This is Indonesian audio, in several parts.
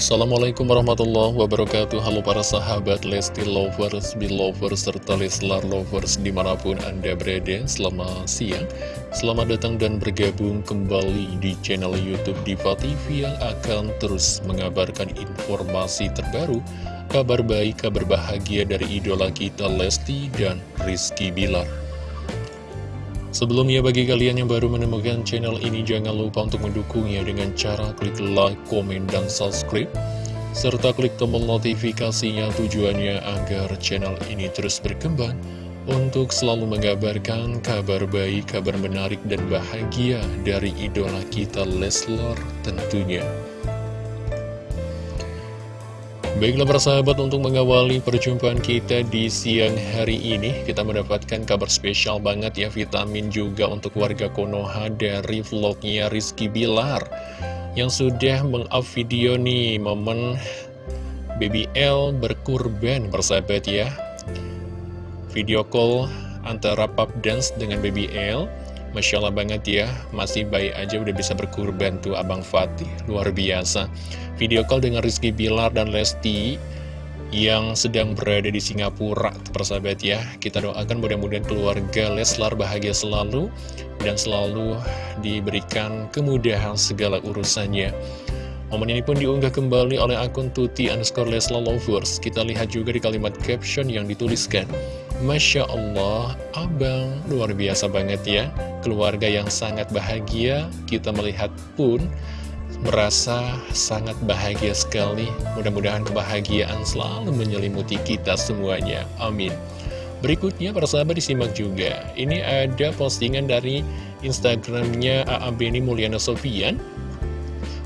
Assalamualaikum warahmatullahi wabarakatuh. Halo para sahabat Lesti Lovers, Belovers, serta Leslar Lovers di mana pun Anda berada. Selamat siang. Selamat datang dan bergabung kembali di channel Youtube Diva TV Yang akan terus mengabarkan informasi terbaru Kabar baik, kabar bahagia dari idola kita Lesti dan Rizky Bilar Sebelumnya bagi kalian yang baru menemukan channel ini jangan lupa untuk mendukungnya dengan cara klik like, komen, dan subscribe serta klik tombol notifikasinya tujuannya agar channel ini terus berkembang untuk selalu mengabarkan kabar baik, kabar menarik, dan bahagia dari idola kita Leslar tentunya. Baiklah persahabat untuk mengawali perjumpaan kita di siang hari ini Kita mendapatkan kabar spesial banget ya vitamin juga untuk warga Konoha dari vlognya Rizky Bilar Yang sudah meng-up video nih momen Baby L berkurban persahabat ya. Video call antara pub dance dengan Baby L Masya Allah banget ya, masih baik aja udah bisa berkurban tuh Abang Fatih, luar biasa. Video call dengan Rizky Bilar dan Lesti yang sedang berada di Singapura, persahabat ya. Kita doakan mudah-mudahan keluarga Leslar bahagia selalu dan selalu diberikan kemudahan segala urusannya. Momen ini pun diunggah kembali oleh akun Tuti underscore Leslar Lovers. Kita lihat juga di kalimat caption yang dituliskan. Masya Allah, abang. Luar biasa banget ya. Keluarga yang sangat bahagia Kita melihat pun merasa sangat bahagia sekali. Mudah-mudahan kebahagiaan selalu menyelimuti kita semuanya. Amin. Berikutnya para sahabat disimak juga. Ini ada postingan dari Instagramnya Beni Mulyana Sofian.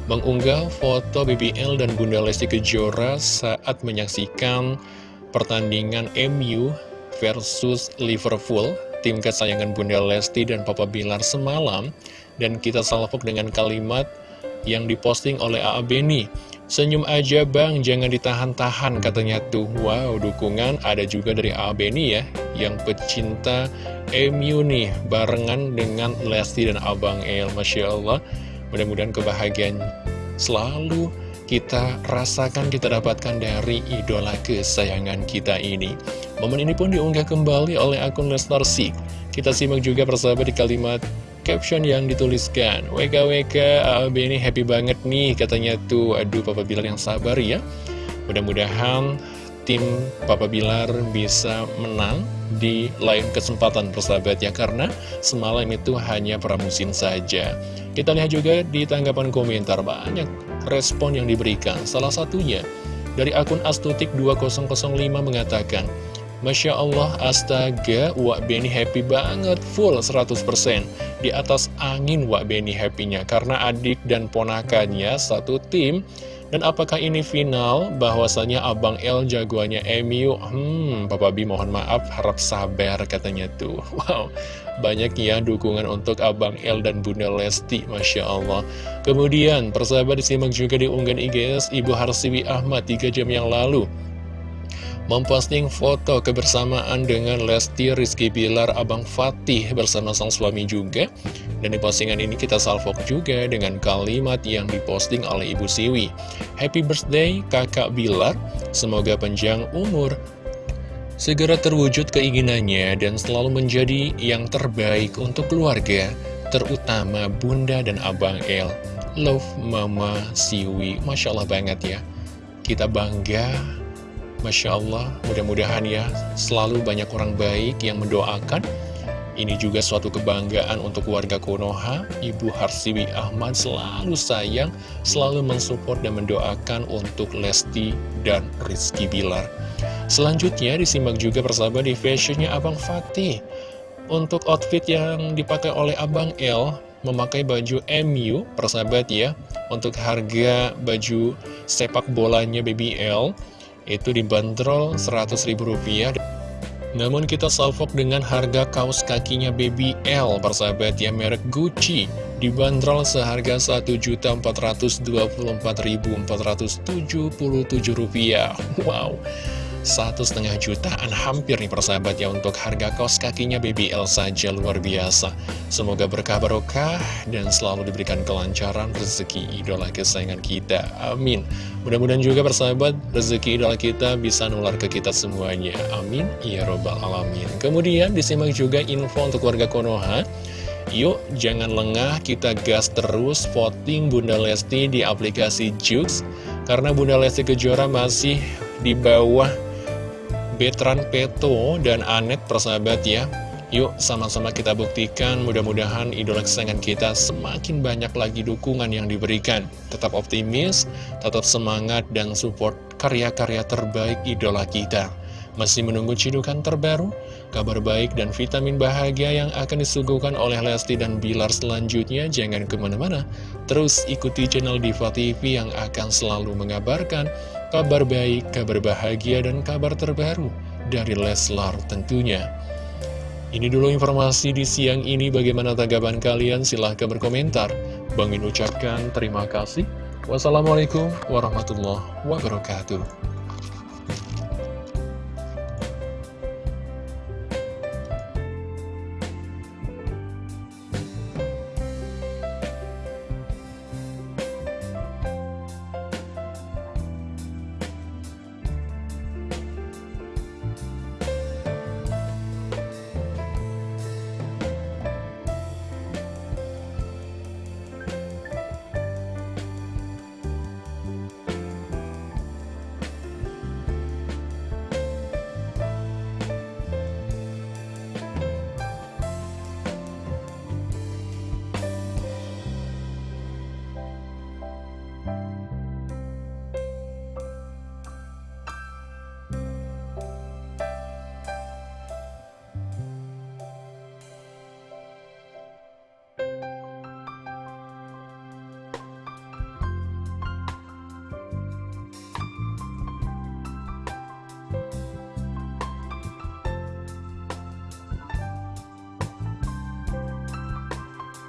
Mengunggah foto BBL dan Bunda Lesti Kejora saat menyaksikan pertandingan MU versus Liverpool Tim kesayangan Bunda Lesti dan Papa Bilar semalam Dan kita salvok dengan kalimat yang diposting oleh A.A. Beni Senyum aja bang, jangan ditahan-tahan katanya tuh Wow, dukungan ada juga dari A.A. Beni ya Yang pecinta MU nih Barengan dengan Lesti dan Abang El Masya Allah Mudah-mudahan kebahagiaan selalu kita rasakan, kita dapatkan dari idola kesayangan kita ini. Momen ini pun diunggah kembali oleh akun Lestar Sik. Kita simak juga persahabat di kalimat caption yang dituliskan. WKWK AAB ini happy banget nih katanya tuh. Aduh Papa Bilar yang sabar ya. Mudah-mudahan tim Papa Bilar bisa menang di lain kesempatan persahabat ya karena semalam itu hanya pramusim saja kita lihat juga di tanggapan komentar banyak respon yang diberikan salah satunya dari akun astutik 2005 mengatakan Masya Allah, astaga, Wak Beni happy banget, full 100%. Di atas angin Wak Beni happy-nya, karena adik dan ponakannya satu tim dan apakah ini final? Bahwasanya Abang L jagoannya MU? Hmm, Papa B mohon maaf, harap sabar katanya tuh. Wow, banyak ya dukungan untuk Abang L dan Bunda Lesti, Masya Allah. Kemudian, persahabat disimak juga di unggahan IGS Ibu Harsiwi Ahmad 3 jam yang lalu memposting foto kebersamaan dengan Lesti Rizky Bilar Abang Fatih bersama sang suami juga. Dan di postingan ini kita salvok juga dengan kalimat yang diposting oleh Ibu Siwi. Happy birthday kakak Bilar. Semoga panjang umur. Segera terwujud keinginannya dan selalu menjadi yang terbaik untuk keluarga terutama Bunda dan Abang El. Love Mama Siwi. Masya Allah banget ya. Kita bangga Masya Allah, mudah-mudahan ya selalu banyak orang baik yang mendoakan. Ini juga suatu kebanggaan untuk warga Konoha. Ibu Harsiwi Ahmad selalu sayang, selalu mensupport dan mendoakan untuk Lesti dan Rizky Bilar. Selanjutnya disimak juga persahabat di fashionnya Abang Fatih. Untuk outfit yang dipakai oleh Abang L, memakai baju MU, persahabat ya. Untuk harga baju sepak bolanya BBL, itu dibanderol Rp100.000 namun kita salvok dengan harga kaos kakinya Baby L persahabat ya merek Gucci. Dibanderol seharga Rp1.424.477 wow satu setengah jutaan hampir nih persahabat ya untuk harga kos kakinya BBL saja luar biasa. Semoga berkah barokah dan selalu diberikan kelancaran rezeki idola kesayangan kita. Amin. Mudah-mudahan juga persahabat rezeki idola kita bisa nular ke kita semuanya. Amin. Ya robbal alamin. Kemudian disimak juga info untuk warga Konoha. Yuk, jangan lengah, kita gas terus voting Bunda Lesti di aplikasi Jux. Karena Bunda Lesti Kejora masih di bawah Betran Peto dan Anet persahabat ya. Yuk sama-sama kita buktikan mudah-mudahan idola kesayangan kita semakin banyak lagi dukungan yang diberikan. Tetap optimis, tetap semangat dan support karya-karya terbaik idola kita. Masih menunggu cidukan terbaru, kabar baik dan vitamin bahagia yang akan disuguhkan oleh Lesti dan Bilar selanjutnya? Jangan ke mana-mana, terus ikuti channel Diva TV yang akan selalu mengabarkan kabar baik, kabar bahagia, dan kabar terbaru dari Leslar tentunya. Ini dulu informasi di siang ini, bagaimana tanggapan kalian? Silahkan berkomentar. Bang Min ucapkan terima kasih. Wassalamualaikum warahmatullahi wabarakatuh.